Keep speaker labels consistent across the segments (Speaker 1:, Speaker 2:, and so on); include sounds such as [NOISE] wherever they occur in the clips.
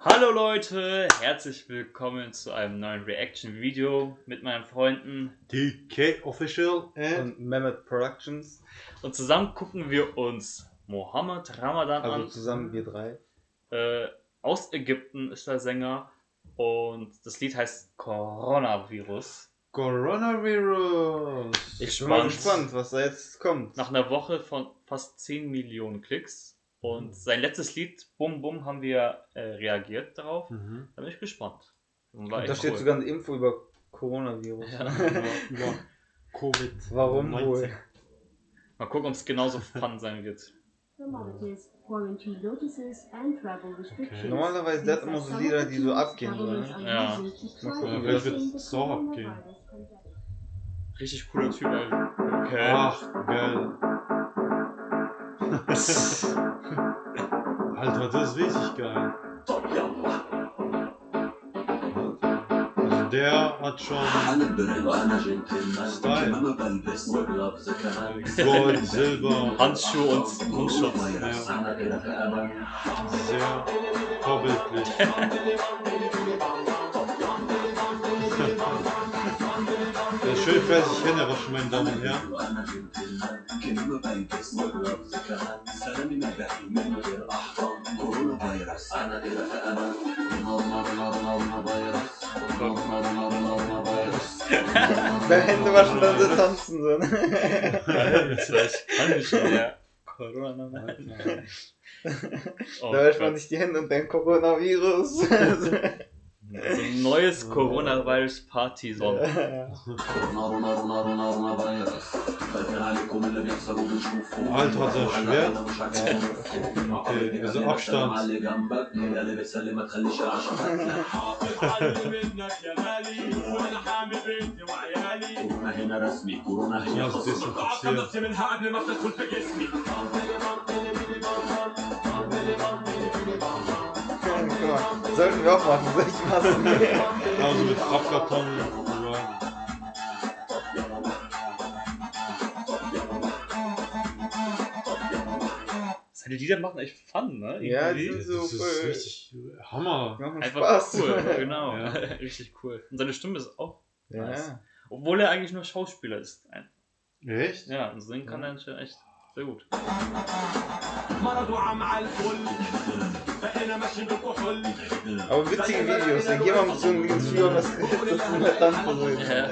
Speaker 1: Hallo Leute, herzlich willkommen zu einem neuen Reaction-Video mit meinen Freunden
Speaker 2: DK Official
Speaker 3: und Mehmet Productions.
Speaker 1: und zusammen gucken wir uns Mohammed Ramadan
Speaker 3: Also
Speaker 1: an.
Speaker 3: zusammen wir drei.
Speaker 1: Äh, aus Ägypten ist der Sänger und das Lied heißt Coronavirus.
Speaker 2: Coronavirus.
Speaker 3: Ich bin mal gespannt, was da jetzt kommt.
Speaker 1: Nach einer Woche von fast 10 Millionen Klicks und sein letztes Lied, Bum Bum, haben wir äh, reagiert darauf.
Speaker 2: Mhm.
Speaker 1: Da bin ich gespannt. Und
Speaker 3: da steht
Speaker 1: cool.
Speaker 3: sogar eine Info über Coronavirus.
Speaker 1: Ja.
Speaker 2: Über, über Covid.
Speaker 3: Warum
Speaker 2: 19.
Speaker 3: wohl?
Speaker 1: Mal gucken, ob es genauso fun sein wird.
Speaker 4: Commodities, quarantine notices and travel restrictions.
Speaker 3: Normalerweise, hat immer so Lieder, die so abgehen sollen, ne?
Speaker 1: Ja.
Speaker 3: Mal gucken,
Speaker 2: Ja,
Speaker 3: das
Speaker 2: wird es so abgehen.
Speaker 1: Richtig cooler Typ, ey. Okay.
Speaker 2: Ach, geil. Alter, das ist richtig geil. Also der hat schon
Speaker 5: Style.
Speaker 2: Gold, Silber,
Speaker 1: Handschuhe und Mundschutz.
Speaker 5: Ja.
Speaker 2: Sehr vorbildlich. ich weiß, ich kenne aber schon meinen Damen
Speaker 3: her. Beim Händewaschen dann so tanzen so.
Speaker 1: das war echt angeschaut. Ja.
Speaker 3: Da wäscht man sich die Hände und denkt Coronavirus. [LAUGHS] [LAUGHS]
Speaker 1: So ein neues Coronavirus-Party-Song.
Speaker 2: Alter, hat er
Speaker 5: Schwert?
Speaker 2: Okay,
Speaker 5: wir sind Abstand.
Speaker 2: Ja, das
Speaker 3: ist so sollten wir auch machen, solche Masken.
Speaker 2: Also mit Pappkarton.
Speaker 1: Seine Lieder machen echt Fun, ne?
Speaker 3: Ja, die
Speaker 1: Irgendwie.
Speaker 3: sind so
Speaker 2: Das ist
Speaker 3: voll-
Speaker 2: richtig Hammer.
Speaker 3: Machen
Speaker 1: Einfach
Speaker 3: Spaß.
Speaker 1: cool, [LAUGHS] genau.
Speaker 2: Ja. [LAUGHS]
Speaker 1: Richtig cool. Und seine Stimme ist auch nice.
Speaker 3: Ja.
Speaker 1: Obwohl er eigentlich nur Schauspieler ist.
Speaker 2: Echt?
Speaker 1: Ja, und singen kann er anscheinend echt sehr gut.
Speaker 3: Aber witzige Videos, dann gehen wir mit so einem Video was das ist immer tanzen. So.
Speaker 1: Ja.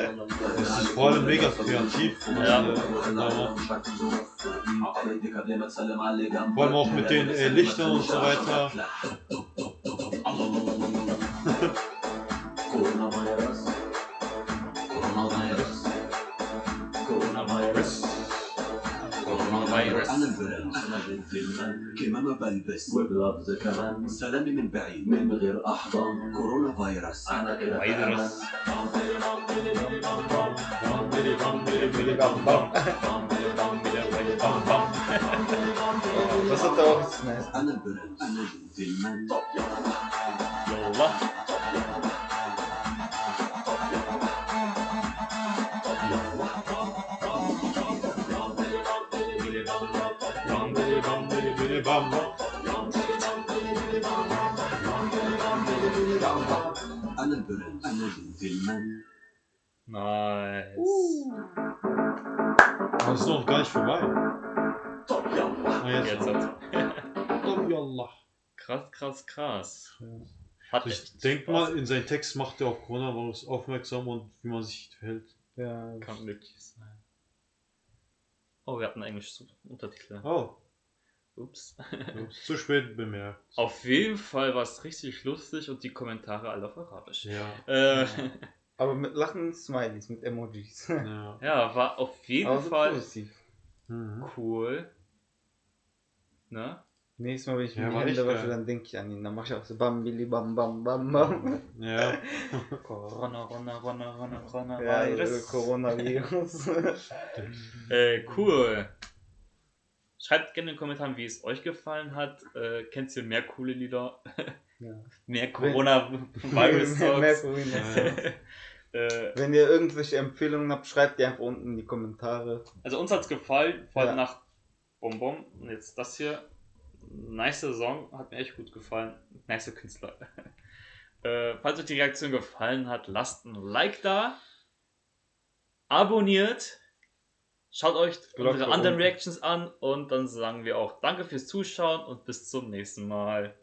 Speaker 2: Das ist vor allem mega kreativ.
Speaker 1: Ja.
Speaker 5: Vor
Speaker 2: Vor allem auch mit den äh, Lichtern und so weiter.
Speaker 5: Coronavirus. Coronavirus. Coronavirus.
Speaker 1: فيروس
Speaker 5: أنا البرنس أنا بالفيلم كمامة بلبس وبلفظ كمان سلامي من بعيد. من غير أحضان. كورونا فيروس. أنا فيروس. بس أنت
Speaker 1: أنا
Speaker 3: البرنس أنا بالفيلم طب يلا يلا.
Speaker 5: أنا جنتلمان
Speaker 1: Yolla.
Speaker 5: أنا البرد أنا جنتلمان
Speaker 1: Nice.
Speaker 2: Aber es ist noch gar nicht vorbei. Ah, jetzt.
Speaker 1: Jetzt hat.
Speaker 2: Oh, yallah.
Speaker 1: Krass, krass, krass. Hat
Speaker 2: Ich
Speaker 1: echt
Speaker 2: denke
Speaker 1: Spaß.
Speaker 2: mal, in seinen Text macht er auf Coronavirus aufmerksam und wie man sich verhält.
Speaker 3: Ja.
Speaker 1: Kann wirklich sein. Oh, wir hatten englische Untertitel.
Speaker 2: Oh,
Speaker 1: Ups.
Speaker 2: ups, [LAUGHS] zu spät bemerkt.
Speaker 1: Auf jeden Fall war es richtig lustig und die Kommentare alle auf Arabisch.
Speaker 2: Ja.
Speaker 1: Äh, [LAUGHS]
Speaker 3: Aber mit lachenden Smileys, mit Emojis.
Speaker 2: ja. [LAUGHS]
Speaker 1: ja, war auf jeden
Speaker 3: Aber
Speaker 1: Fall
Speaker 3: positiv.
Speaker 2: Mhm.
Speaker 1: cool. Ne?
Speaker 3: Nächstes Mal, wenn ich
Speaker 2: Ja,
Speaker 3: mir die Hände wasche, dann denke ich an ihn. Dann mache ich auch so bam, billi, bam, bam, bam, bam.
Speaker 2: Ja.
Speaker 1: Corona, Corona, Corona, Corona, Corona,
Speaker 3: Ja,
Speaker 1: Virus.
Speaker 3: äh, Coronavirus.
Speaker 1: Äh, cool. Schreibt gerne in den Kommentaren, wie es euch gefallen hat. Äh, kennt ihr mehr coole Lieder? [LAUGHS]
Speaker 3: ja. [LAUGHS]
Speaker 1: mehr
Speaker 3: Wenn-
Speaker 1: Corona-Virus-Songs? [LAUGHS]
Speaker 3: Mehr Corona.
Speaker 1: äh,
Speaker 3: Wenn ihr irgendwelche Empfehlungen habt, schreibt die einfach unten in die Kommentare.
Speaker 1: also uns hat es gefallen, vor allem
Speaker 3: Ja.
Speaker 1: nach Bonbon. Und jetzt das hier. nice Song, hat mir echt gut gefallen. Nice Künstler. äh, falls euch die Reaktion gefallen hat, lasst ein Like da. Abonniert. Schaut euch
Speaker 3: Glocke
Speaker 1: unsere anderen
Speaker 3: unten.
Speaker 1: Reactions an und dann sagen wir auch Danke fürs Zuschauen und bis zum nächsten Mal.